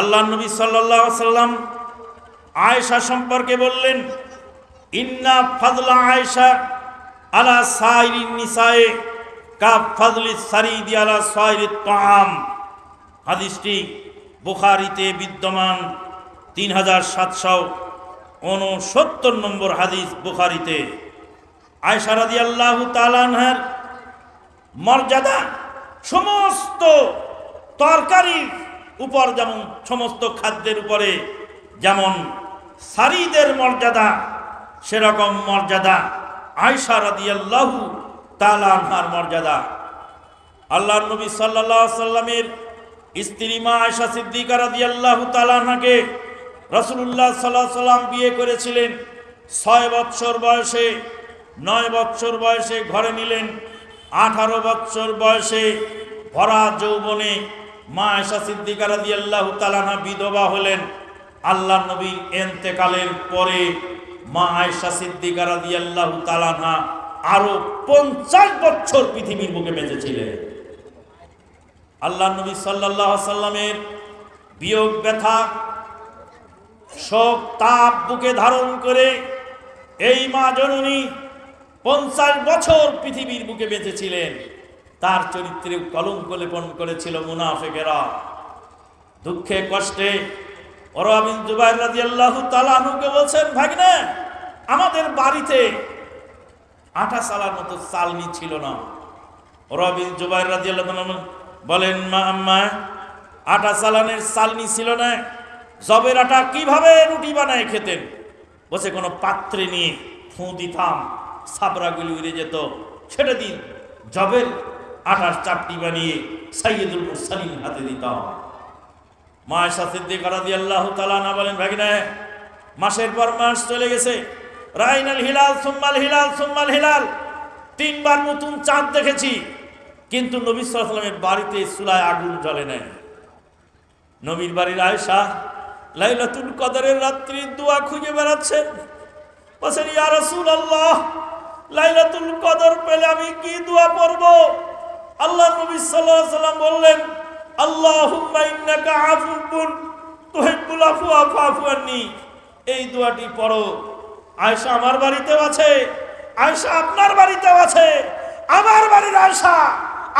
আল্লাহ নবী সাল্লাহ সাল্লাম আয়েশা সম্পর্কে বললেন, ইন্না ফাদলা আয়েশা আলা সাইরি নিসায়ে, কা ফাদলি সারিদি আলা সাইরি তাম হাদিসটি বুখারিতে বিদ্যমান তিন হাজার সাতশো উনসত্তর নম্বর হাদিস বুখারিতে। আয়সা রাদি আল্লাহ তালানহার মর্যাদা, সমস্ত তরকারির উপর যেমন সমস্ত খাদ্যের উপরে যেমন সারিদের মর্যাদা, সেরকম মর্যাদা। আয়সা রাদি আল্লাহ তালানহার মর্যাদা। আল্লাহ নবী সাল্লাহ সাল্লামের স্ত্রী মা আয়সা সিদ্দিকা রাদি আল্লাহ তালানহাকে রসুল্লাহ সাল্লাহ সাল্লাম বিয়ে করেছিলেন। ছয় বৎসর বয়সে, নয় বৎসর বয়সে ঘরে নিলেন। আঠারো বৎসর বয়সে ভরা যৌবনে মা আয়সা সিদ্দিকা রাদি আল্লাহ তালানহা বিধবা হলেন আল্লাহ নবীর এন্তেকালের পরে মা আয়সা সিদ্দিকা রাদি আল্লাহ তালানহা আরও পঞ্চাশ বছর পৃথিবীর বুকে বেঁচেছিলেন। আল্লাহ নবী সাল্লাহ সাল্লামের বিয়োগ ব্যথা শোক তাপ বুকে ধারণ করে এই মা জননী পঞ্চাশ বছর পৃথিবীর বুকে বেঁচেছিলেন। তার চরিত্রে কলঙ্ক লেপন করেছিল মুনাফেকেরা। দুঃখে, কষ্টে অরবিন জুবাইর রাজি আল্লাহ তালাহুকে বলছেন, ভাগনা, আমাদের বাড়িতে আটা সালার মতো চালনি ছিল না। রবিন জুবাইর রাজি আল্লাহ বলেন, মা আম্মা, আটা চালানের চালনি ছিল না। জবের আটা কীভাবে রুটি বানায় খেতেন? বসে কোনো পাত্রে নিয়ে ফুঁ দিতাম, সাবরাগুলি উড়ে যেত। সেটা দিন, জবের আটার চাপটি বানিয়ে সাইয়দুল মুরসালিন হাতে দিতাম। মায়ের সাথে করা দিয়ে আল্লাহ তালা না বলেন ভাগিনা মাসের পর মাস চলে গেছে। রাইনাল হিলাল, সুম্মাল হিলাল সুম্মাল হিলাল। তিনবার নতুন চাঁদ দেখেছি। কিন্তু নবী সাল্লামের বাড়িতে চুলায় আগুন জ্বলে নেয় নবীর বাড়ির আয়সা লাইলাতুল কদরের রাত্রি দোয়া খুঁজে বেড়াচ্ছেন বলছেন ইয়া রাসূলুল্লাহ, লাইলাতুল কদর পেলে আমি কি দোয়া পড়ব আল্লাহ নবী সাল্লাম বললেন আন্নি। এই দোয়াটি পড়ো। আয়েশা আমার বাড়িতেও আছে। আয়েশা আপনার বাড়িতেও আছে। আমার বাড়ির আয়েশা,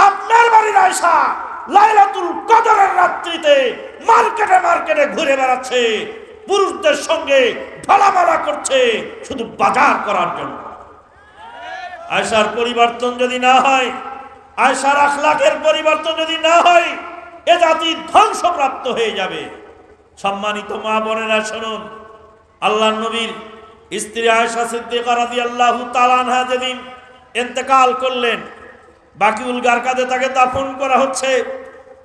আপনার বাড়ির আয়েশা লাইলাতুল কদরের রাত্রিতে মার্কেটে মার্কেটে ঘুরে বেড়াচ্ছে। পুরুষদের সঙ্গে ঢলামালা করছে, শুধু বাজার করার জন্য। আয়সার পরিবর্তন যদি না হয় আয়সার আখলাকের পরিবর্তন যদি না হয়, এ জাতি ধ্বংসপ্রাপ্ত হয়ে যাবে। সম্মানিত মা বোনেরা, শুনুন। আল্লাহ নবীর স্ত্রী আয়সা সিদ্দিকা রাদিয়াল্লাহু তাআলা আনহা যেদিন ইন্তেকাল করলেন, বাকিউল গারকাদে তাকে দাফন করা হচ্ছে।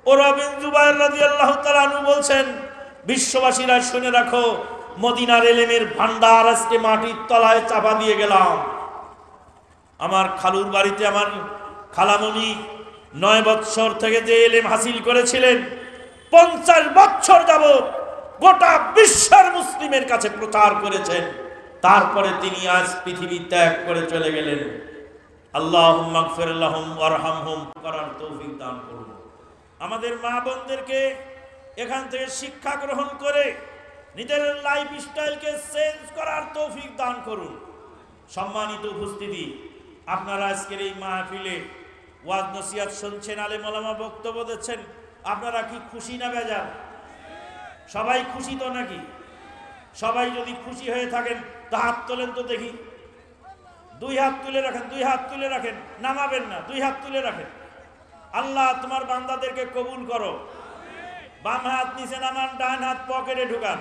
ও রবিন জুবাইর রাদিয়াল্লাহু তাআলা আনহু বলছেন, বিশ্ববাসীরা শুনে রাখো, মদিনার এলেমের ভান্ডার আজকে মাটির তলায় চাপা দিয়ে গেলাম। আমার খালুর বাড়িতে আমার খালামণি নয় বৎসর থেকে যে এলেম হাসিল করেছিলেন, পঞ্চাশ বৎসর যাবৎ গোটা বিশ্বের মুসলিমের কাছে প্রচার করেছেন। তারপরে তিনি আজ পৃথিবী ত্যাগ করে চলে গেলেন। আল্লাহ ওয়ারহামহুম করার তৌফিক দান করুন। আমাদের মা বোনদেরকে এখান থেকে শিক্ষা গ্রহণ করে নিজের লাইফ স্টাইলকে চেঞ্জ করার তৌফিক দান করুন। সম্মানিত উপস্থিতি আপনারা আজকের এই মাহফিলে ওয়াজ নসিয়াত শুনছেন, আলে মলামা বক্তব্য দিচ্ছেন, আপনারা কি খুশি না বেজার? সবাই খুশি তো নাকি? সবাই যদি খুশি হয়ে থাকেন, তা হাত তোলেন তো দেখি। দুই হাত তুলে রাখেন, দুই হাত তুলে রাখেন, নামাবেন না, দুই হাত তুলে রাখেন। আল্লাহ, তোমার বান্দাদেরকে কবুল করো। বাম হাত নিচে নামান, ডান হাত পকেটে ঢুকান।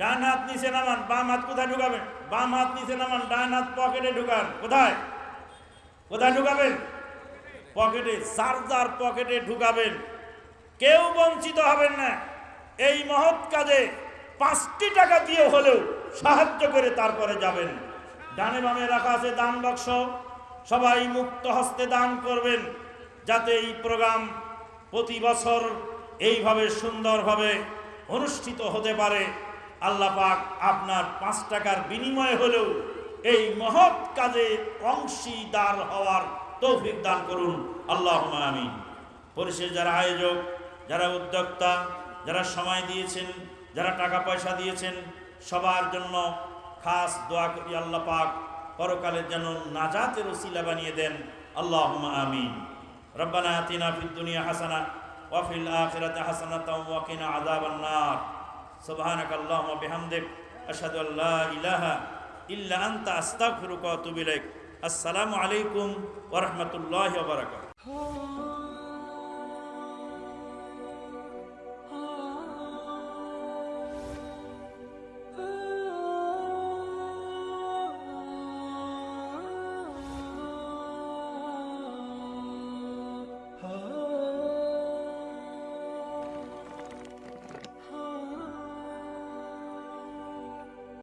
ডান হাত নিচে নামান, বাম হাত কোথায় ঢুকাবেন? বাম হাত নিচে নামান, ডান হাত পকেটে ঢুকান। কোথায়? কোথায় ঢুকাবেন? পকেটে চার্জার পকেটে ঢুকাবেন। কেউ বঞ্চিত হবেন না। এই মহৎ কাজে পাঁচটি টাকা দিয়ে হলেও সাহায্য করে তারপরে যাবেন। ডানে বামে রাখা আছে দান বাক্স। সবাই মুক্ত হস্তে দান করবেন, যাতে এই প্রোগ্রাম প্রতি বছর এইভাবে সুন্দরভাবে অনুষ্ঠিত হতে পারে। আল্লাহ পাক আপনার পাঁচ টাকার বিনিময়ে হলেও এই মহৎ কাজে অংশীদার হওয়ার তৌফিক দান করুন। আল্লাহ আমিন। পরিশেষ যারা আয়োজক, যারা উদ্যোক্তা, যারা সময় দিয়েছেন, যারা টাকা পয়সা দিয়েছেন, সবার জন্য খাস দোয়া করি আল্লাহ পাক পরকালের যেন নাজাতের ওসিলা বানিয়ে দেন। আল্লাহ আমিন। রব্বানা আতিনা ফিদ দুনিয়া হাসানা ওয়াফিল আখিরাতে হাসানাতা ওয়া কিনা আযাবান নার। সুবহানাক আল্লাহুম্মা বিহামদিক আশহাদু আল্লা ইলাহা ইল্লা আনতা আস্তাগফিরুকা ওয়া আতুবু ইলাইক। আসসালামু আলাইকুম ওয়া রাহমাতুল্লাহি ওয়া